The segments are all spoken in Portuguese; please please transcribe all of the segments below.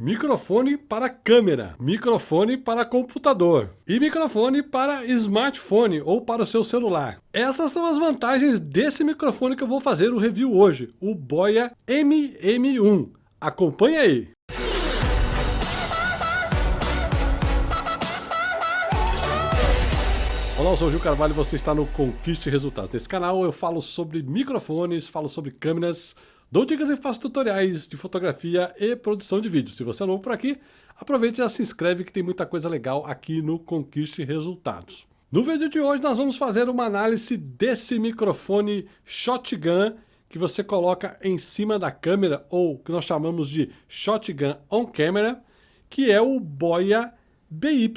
microfone para câmera, microfone para computador e microfone para smartphone ou para o seu celular. Essas são as vantagens desse microfone que eu vou fazer o review hoje, o Boya MM1. Acompanhe aí! Olá, eu sou o Gil Carvalho e você está no Conquiste Resultados. Nesse canal eu falo sobre microfones, falo sobre câmeras, dou dicas e faço tutoriais de fotografia e produção de vídeo. Se você é novo por aqui, aproveite e já se inscreve que tem muita coisa legal aqui no Conquiste Resultados. No vídeo de hoje nós vamos fazer uma análise desse microfone Shotgun que você coloca em cima da câmera ou que nós chamamos de Shotgun On Camera, que é o Boya BY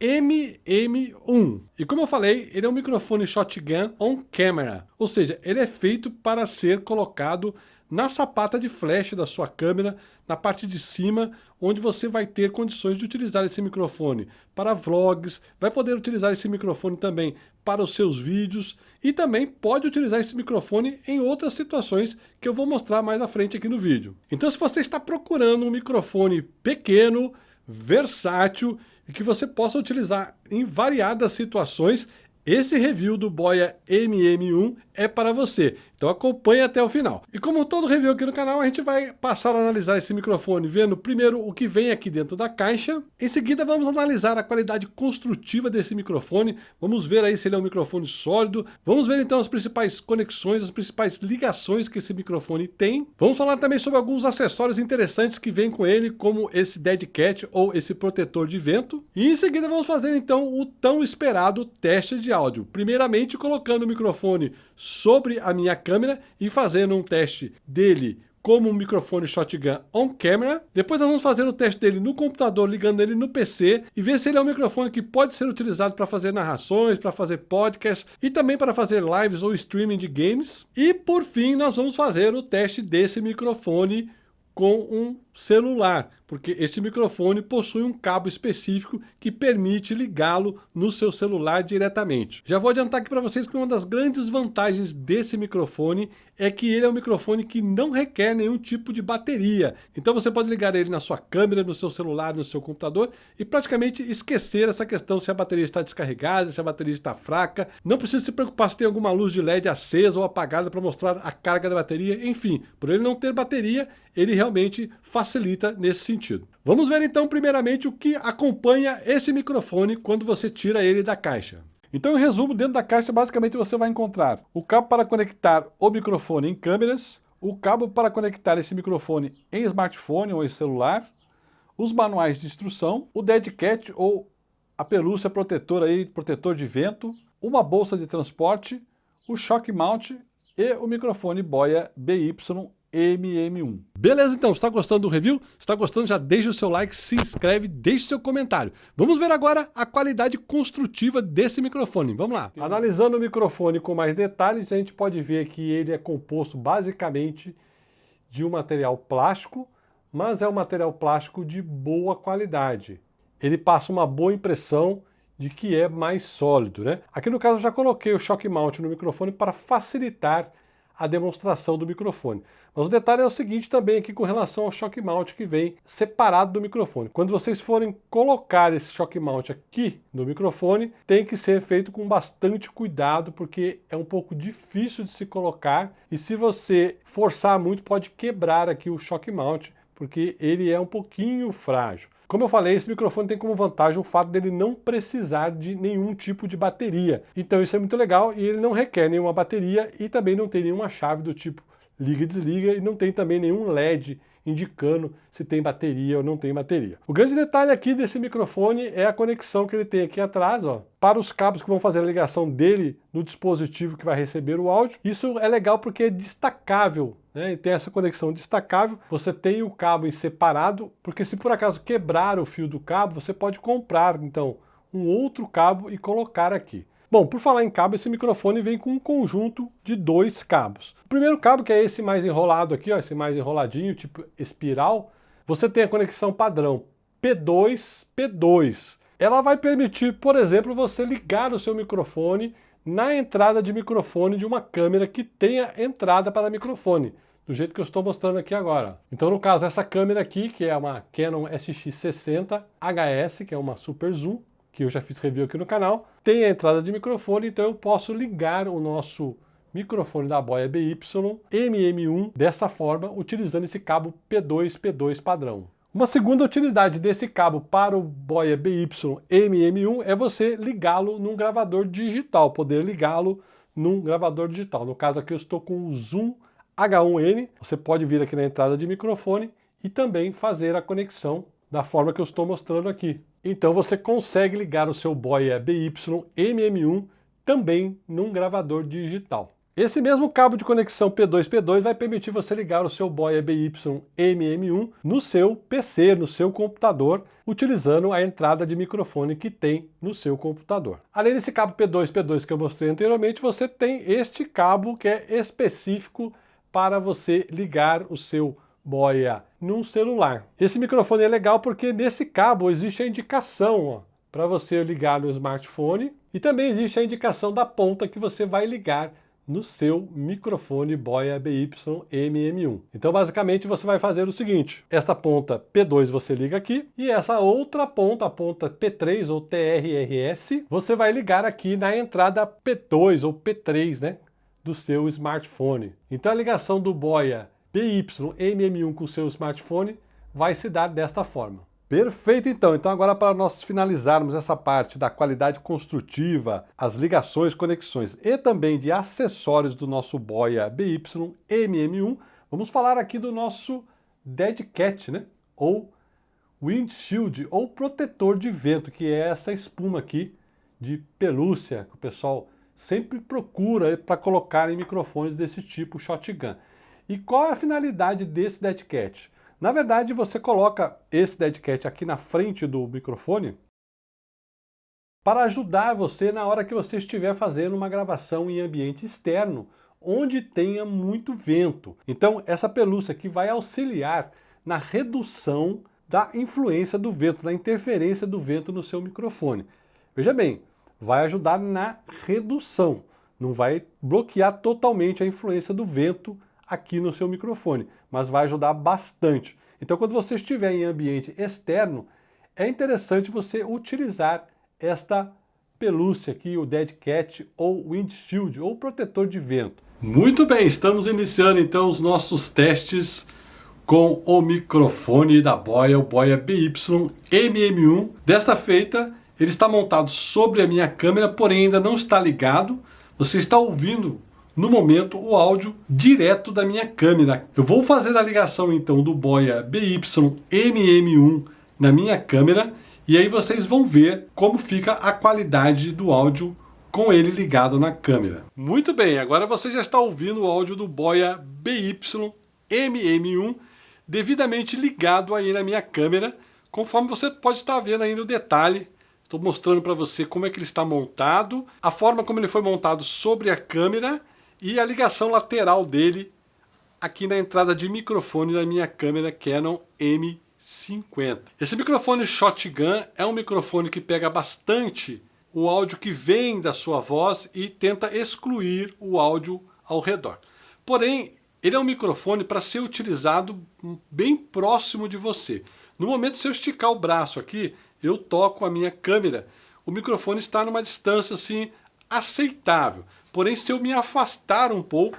MM1. E como eu falei, ele é um microfone shotgun on camera, ou seja, ele é feito para ser colocado na sapata de flash da sua câmera, na parte de cima, onde você vai ter condições de utilizar esse microfone para vlogs, vai poder utilizar esse microfone também para os seus vídeos e também pode utilizar esse microfone em outras situações que eu vou mostrar mais à frente aqui no vídeo. Então se você está procurando um microfone pequeno, versátil e que você possa utilizar em variadas situações esse review do Boya MM1 é para você, então acompanhe até o final. E como todo review aqui no canal, a gente vai passar a analisar esse microfone, vendo primeiro o que vem aqui dentro da caixa, em seguida vamos analisar a qualidade construtiva desse microfone, vamos ver aí se ele é um microfone sólido, vamos ver então as principais conexões, as principais ligações que esse microfone tem, vamos falar também sobre alguns acessórios interessantes que vem com ele, como esse Dead Cat ou esse protetor de vento, e em seguida vamos fazer então o tão esperado teste de áudio, primeiramente colocando o microfone sobre a minha câmera e fazendo um teste dele como um microfone shotgun on camera. Depois nós vamos fazer o teste dele no computador, ligando ele no PC e ver se ele é um microfone que pode ser utilizado para fazer narrações, para fazer podcast e também para fazer lives ou streaming de games. E por fim nós vamos fazer o teste desse microfone com um celular, porque este microfone possui um cabo específico que permite ligá-lo no seu celular diretamente. Já vou adiantar aqui para vocês que uma das grandes vantagens desse microfone é que ele é um microfone que não requer nenhum tipo de bateria. Então você pode ligar ele na sua câmera, no seu celular, no seu computador e praticamente esquecer essa questão se a bateria está descarregada, se a bateria está fraca. Não precisa se preocupar se tem alguma luz de LED acesa ou apagada para mostrar a carga da bateria. Enfim, por ele não ter bateria, ele realmente facilita facilita nesse sentido. Vamos ver então primeiramente o que acompanha esse microfone quando você tira ele da caixa. Então, em resumo, dentro da caixa, basicamente você vai encontrar o cabo para conectar o microfone em câmeras, o cabo para conectar esse microfone em smartphone ou em celular, os manuais de instrução, o dead cat ou a pelúcia protetora aí, protetor de vento, uma bolsa de transporte, o shock mount e o microfone Boya BY MM1. Beleza, então, está gostando do review? Está gostando, já deixa o seu like, se inscreve, deixe seu comentário. Vamos ver agora a qualidade construtiva desse microfone. Vamos lá. Analisando o microfone com mais detalhes, a gente pode ver que ele é composto basicamente de um material plástico, mas é um material plástico de boa qualidade. Ele passa uma boa impressão de que é mais sólido, né? Aqui no caso eu já coloquei o shock mount no microfone para facilitar a demonstração do microfone. Mas o detalhe é o seguinte também aqui com relação ao shock mount que vem separado do microfone. Quando vocês forem colocar esse shock mount aqui no microfone, tem que ser feito com bastante cuidado, porque é um pouco difícil de se colocar e se você forçar muito pode quebrar aqui o shock mount, porque ele é um pouquinho frágil. Como eu falei, esse microfone tem como vantagem o fato dele não precisar de nenhum tipo de bateria. Então isso é muito legal e ele não requer nenhuma bateria e também não tem nenhuma chave do tipo liga e desliga e não tem também nenhum LED indicando se tem bateria ou não tem bateria. O grande detalhe aqui desse microfone é a conexão que ele tem aqui atrás, ó, para os cabos que vão fazer a ligação dele no dispositivo que vai receber o áudio. Isso é legal porque é destacável, né? E tem essa conexão destacável. Você tem o cabo em separado, porque se por acaso quebrar o fio do cabo, você pode comprar, então, um outro cabo e colocar aqui. Bom, por falar em cabo, esse microfone vem com um conjunto de dois cabos. O primeiro cabo, que é esse mais enrolado aqui, ó, esse mais enroladinho, tipo espiral, você tem a conexão padrão P2, P2. Ela vai permitir, por exemplo, você ligar o seu microfone na entrada de microfone de uma câmera que tenha entrada para microfone, do jeito que eu estou mostrando aqui agora. Então, no caso, essa câmera aqui, que é uma Canon SX60 HS, que é uma super zoom, que eu já fiz review aqui no canal, tem a entrada de microfone, então eu posso ligar o nosso microfone da Boya BY MM1 dessa forma, utilizando esse cabo P2 P2 padrão. Uma segunda utilidade desse cabo para o Boya BY MM1 é você ligá-lo num gravador digital, poder ligá-lo num gravador digital. No caso aqui eu estou com o Zoom H1N, você pode vir aqui na entrada de microfone e também fazer a conexão da forma que eu estou mostrando aqui. Então você consegue ligar o seu Boya BY MM1 também num gravador digital. Esse mesmo cabo de conexão P2P2 vai permitir você ligar o seu Boya BY MM1 no seu PC, no seu computador, utilizando a entrada de microfone que tem no seu computador. Além desse cabo P2P2 que eu mostrei anteriormente, você tem este cabo que é específico para você ligar o seu boia num celular. Esse microfone é legal porque nesse cabo existe a indicação para você ligar no smartphone e também existe a indicação da ponta que você vai ligar no seu microfone Boya BY MM1. Então basicamente você vai fazer o seguinte, esta ponta P2 você liga aqui e essa outra ponta, a ponta P3 ou TRRS, você vai ligar aqui na entrada P2 ou P3, né? do seu smartphone. Então a ligação do Boya BY-MM1 com o seu smartphone vai se dar desta forma. Perfeito então, então agora para nós finalizarmos essa parte da qualidade construtiva, as ligações, conexões e também de acessórios do nosso Boya BY-MM1, vamos falar aqui do nosso Dead Cat, né? ou windshield, ou protetor de vento, que é essa espuma aqui de pelúcia que o pessoal sempre procura para colocar em microfones desse tipo shotgun. E qual é a finalidade desse dead cat? Na verdade, você coloca esse dead cat aqui na frente do microfone para ajudar você na hora que você estiver fazendo uma gravação em ambiente externo, onde tenha muito vento. Então, essa pelúcia aqui vai auxiliar na redução da influência do vento, da interferência do vento no seu microfone. Veja bem, vai ajudar na redução, não vai bloquear totalmente a influência do vento aqui no seu microfone, mas vai ajudar bastante. Então quando você estiver em ambiente externo, é interessante você utilizar esta pelúcia aqui, o Dead Cat ou Windshield, ou protetor de vento. Muito bem, estamos iniciando então os nossos testes com o microfone da Boya, o Boya BY MM1. Desta feita, ele está montado sobre a minha câmera, porém ainda não está ligado. Você está ouvindo, no momento, o áudio direto da minha câmera. Eu vou fazer a ligação então do Boya BY-MM1 na minha câmera e aí vocês vão ver como fica a qualidade do áudio com ele ligado na câmera. Muito bem, agora você já está ouvindo o áudio do Boya BY-MM1 devidamente ligado aí na minha câmera, conforme você pode estar vendo aí no detalhe Estou mostrando para você como é que ele está montado, a forma como ele foi montado sobre a câmera e a ligação lateral dele aqui na entrada de microfone da minha câmera Canon M50. Esse microfone Shotgun é um microfone que pega bastante o áudio que vem da sua voz e tenta excluir o áudio ao redor. Porém, ele é um microfone para ser utilizado bem próximo de você. No momento, se eu esticar o braço aqui, eu toco a minha câmera, o microfone está numa distância assim aceitável. Porém, se eu me afastar um pouco,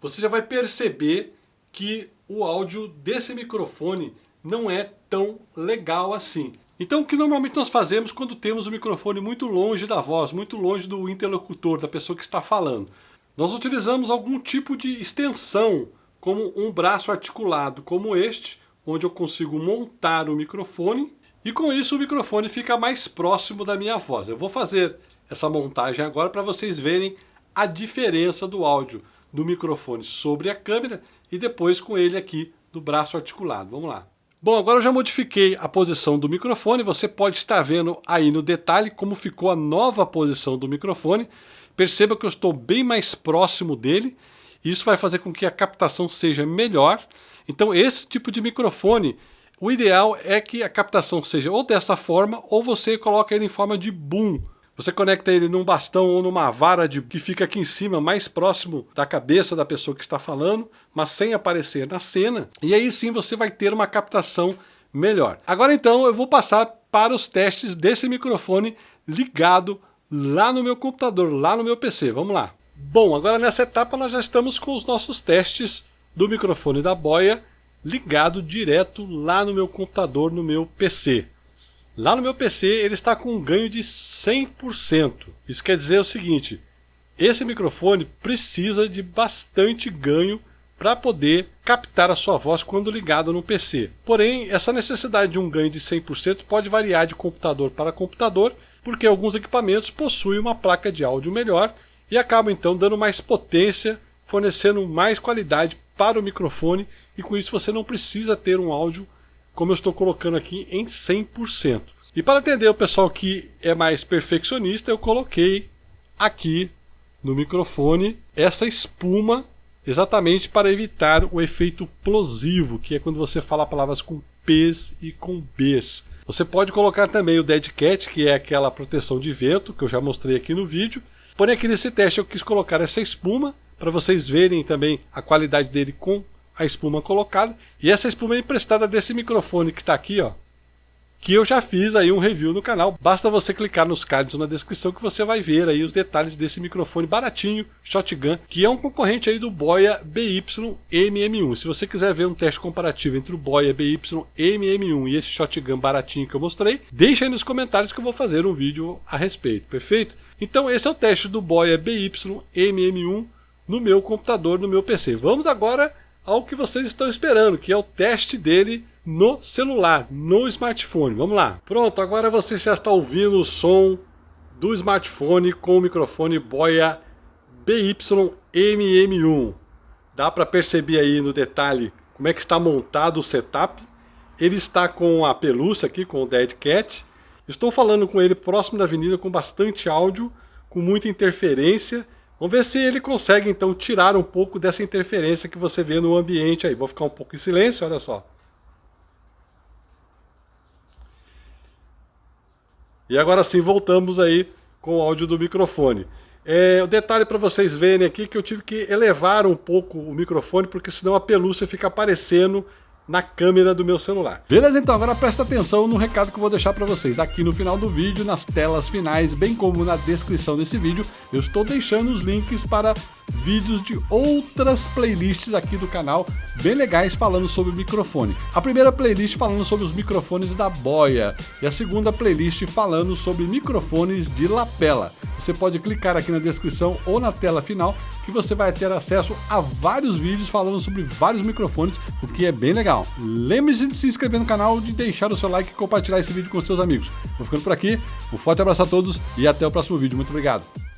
você já vai perceber que o áudio desse microfone não é tão legal assim. Então o que normalmente nós fazemos quando temos o microfone muito longe da voz, muito longe do interlocutor, da pessoa que está falando? Nós utilizamos algum tipo de extensão, como um braço articulado como este, onde eu consigo montar o microfone e com isso o microfone fica mais próximo da minha voz. Eu vou fazer essa montagem agora para vocês verem a diferença do áudio do microfone sobre a câmera e depois com ele aqui do braço articulado. Vamos lá. Bom, agora eu já modifiquei a posição do microfone, você pode estar vendo aí no detalhe como ficou a nova posição do microfone. Perceba que eu estou bem mais próximo dele, isso vai fazer com que a captação seja melhor então esse tipo de microfone, o ideal é que a captação seja ou dessa forma ou você coloca ele em forma de boom, Você conecta ele num bastão ou numa vara de, que fica aqui em cima, mais próximo da cabeça da pessoa que está falando, mas sem aparecer na cena. E aí sim você vai ter uma captação melhor. Agora então eu vou passar para os testes desse microfone ligado lá no meu computador, lá no meu PC. Vamos lá. Bom, agora nessa etapa nós já estamos com os nossos testes do microfone da boia ligado direto lá no meu computador, no meu PC. Lá no meu PC ele está com um ganho de 100%. Isso quer dizer o seguinte, esse microfone precisa de bastante ganho para poder captar a sua voz quando ligado no PC. Porém, essa necessidade de um ganho de 100% pode variar de computador para computador, porque alguns equipamentos possuem uma placa de áudio melhor e acabam então dando mais potência, fornecendo mais qualidade para o microfone e com isso você não precisa ter um áudio como eu estou colocando aqui em 100%. E para atender o pessoal que é mais perfeccionista, eu coloquei aqui no microfone essa espuma exatamente para evitar o efeito plosivo, que é quando você fala palavras com P's e com B's. Você pode colocar também o Dead Cat, que é aquela proteção de vento, que eu já mostrei aqui no vídeo. Porém aqui nesse teste eu quis colocar essa espuma, para vocês verem também a qualidade dele com a espuma colocada. E essa espuma é emprestada desse microfone que está aqui, ó, que eu já fiz aí um review no canal. Basta você clicar nos cards na descrição que você vai ver aí os detalhes desse microfone baratinho, Shotgun, que é um concorrente aí do Boya BY MM1. Se você quiser ver um teste comparativo entre o Boya BY MM1 e esse Shotgun baratinho que eu mostrei, deixa aí nos comentários que eu vou fazer um vídeo a respeito, perfeito? Então esse é o teste do Boya BY MM1 no meu computador, no meu PC. Vamos agora ao que vocês estão esperando, que é o teste dele no celular, no smartphone. Vamos lá. Pronto, agora você já está ouvindo o som do smartphone com o microfone Boya BY-MM1. Dá para perceber aí no detalhe como é que está montado o setup. Ele está com a pelúcia aqui, com o Dead Cat. Estou falando com ele próximo da avenida com bastante áudio, com muita interferência. Vamos ver se ele consegue então tirar um pouco dessa interferência que você vê no ambiente aí. Vou ficar um pouco em silêncio, olha só. E agora sim voltamos aí com o áudio do microfone. É, o detalhe para vocês verem aqui que eu tive que elevar um pouco o microfone porque senão a pelúcia fica aparecendo na câmera do meu celular. Beleza, então agora presta atenção no recado que eu vou deixar para vocês. Aqui no final do vídeo, nas telas finais, bem como na descrição desse vídeo, eu estou deixando os links para vídeos de outras playlists aqui do canal, bem legais falando sobre microfone. A primeira playlist falando sobre os microfones da Boya e a segunda playlist falando sobre microfones de lapela. Você pode clicar aqui na descrição ou na tela final que você vai ter acesso a vários vídeos falando sobre vários microfones, o que é bem legal. Lembre-se de se inscrever no canal, de deixar o seu like e compartilhar esse vídeo com seus amigos. Vou ficando por aqui, um forte abraço a todos e até o próximo vídeo. Muito obrigado.